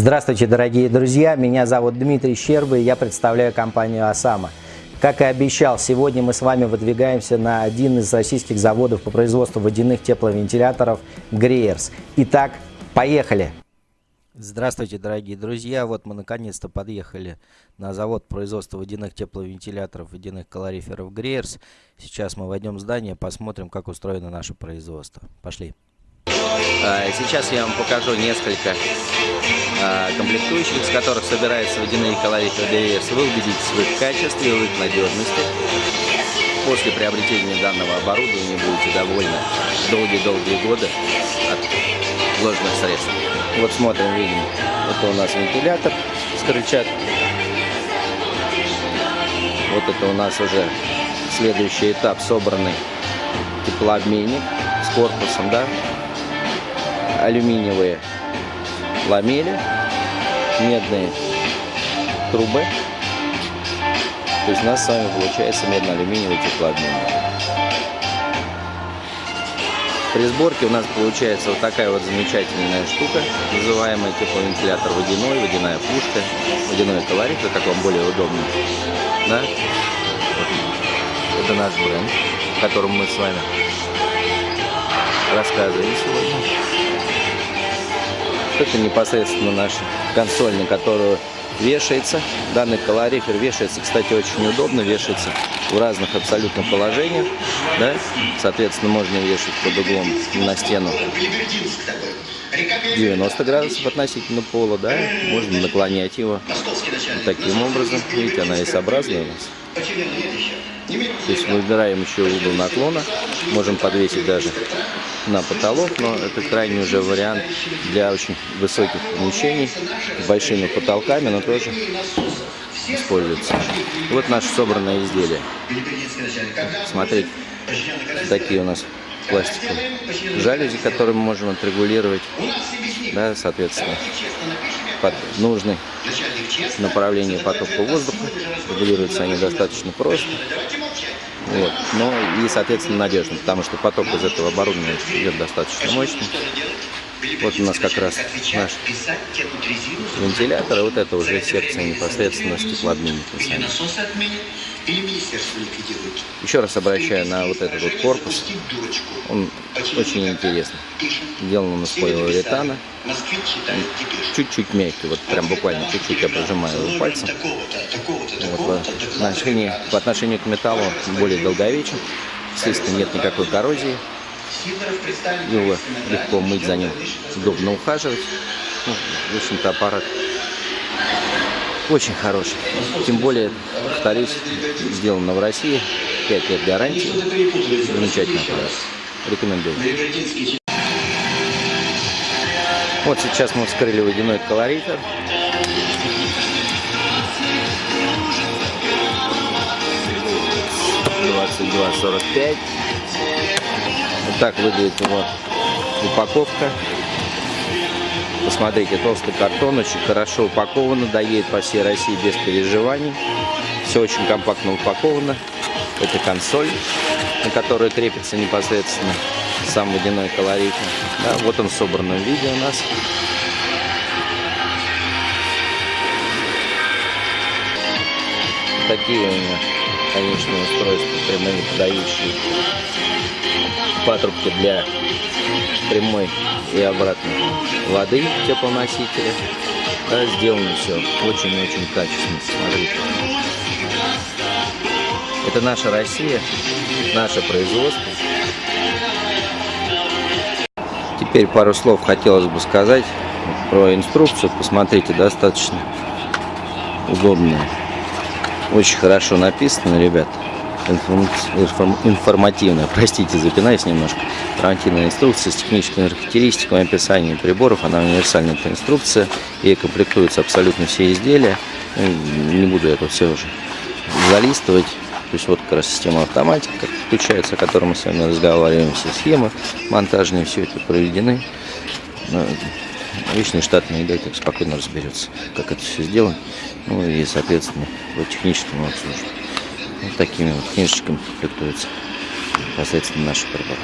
Здравствуйте, дорогие друзья! Меня зовут Дмитрий Щербый, я представляю компанию «Осама». Как и обещал, сегодня мы с вами выдвигаемся на один из российских заводов по производству водяных тепловентиляторов «Греерс». Итак, поехали! Здравствуйте, дорогие друзья! Вот мы наконец-то подъехали на завод производства водяных тепловентиляторов, водяных калориферов «Греерс». Сейчас мы войдем в здание, посмотрим, как устроено наше производство. Пошли! А, сейчас я вам покажу несколько комплектующих, из которых собираются водяные калориферы ДВС. Вы убедитесь в их качестве, в их надежности. После приобретения данного оборудования будете довольны долгие-долгие годы от вложенных средств. Вот смотрим, видим, это у нас вентилятор с крыльчаткой. Вот это у нас уже следующий этап собранный теплообменник с корпусом, да, алюминиевые ламели, медные трубы. То есть у нас с вами получается медно-алюминиевый теплообменник. При сборке у нас получается вот такая вот замечательная штука, называемая тепловентилятор водяной, водяная пушка, водяной колорифер, как вам более удобно. Да? Вот. Это наш бренд, о котором мы с вами рассказывали сегодня. Это непосредственно наша консоль, на которую вешается. Данный колорифер вешается, кстати, очень удобно, вешается в разных абсолютно положениях. Да? Соответственно, можно вешать под углом на стену 90 градусов относительно пола, да, можно наклонять его таким образом. Видите, она S-образная у нас. То есть выбираем еще угол наклона, можем подвесить даже на потолок, но это крайний уже вариант для очень высоких помещений с большими потолками, но тоже используется. Вот наше собранное изделие. Смотрите, такие у нас пластиковые жалюзи, которые мы можем отрегулировать, да, соответственно, под нужное направление потока воздуха. Регулируются они достаточно просто. Вот. Но и, соответственно, надежно, потому что поток из этого оборудования идет достаточно мощный. Вот у нас как раз наш вентилятор, вот это уже секция непосредственно с теплообменником сами. Еще раз обращаю на вот этот вот корпус. Он очень интересный. Сделан он из полиуретана. Чуть-чуть мягкий, вот прям буквально чуть-чуть я прожимаю его пальцем. Вот, в, отношении, по отношению к металлу более долговечен. Естественно, нет никакой коррозии. Его легко мыть за ним, удобно ухаживать. Ну, в общем-то, аппарат очень хороший. Тем более, повторюсь, сделано в России. 5 лет гарантии. Замечательный аппарат. Рекомендую. Вот сейчас мы вскрыли водяной колоритор. Двадцать два сорок пять. Вот так выглядит его упаковка. Посмотрите, толстый картон, очень хорошо упаковано, доедет по всей России без переживаний. Все очень компактно упаковано. Это консоль, на которой крепится непосредственно сам водяной колорит. Да, вот он в собранном виде у нас. Такие у меня, конечно, устройства прямые подающие патрубки для прямой и обратной воды теплоносителя. Да, сделано все очень-очень качественно. Смотрите. Это наша Россия, наше производство. Теперь пару слов хотелось бы сказать про инструкцию. Посмотрите, достаточно удобная. Очень хорошо написано, информативная, простите, запинаюсь немножко, гарантийная инструкция с техническими характеристиками, описанием приборов, она универсальная инструкция, и комплектуются абсолютно все изделия, ну, не буду это все уже залистывать, то есть вот как раз система автоматики, как включается, о которой мы с вами разговариваем, все схемы монтажные, все это проведены. Личный штатный директор спокойно разберется, как это все сделано, ну и, соответственно, по техническому обслуживанию. Вот такими вот книжечками комплектуются непосредственно наши приборы.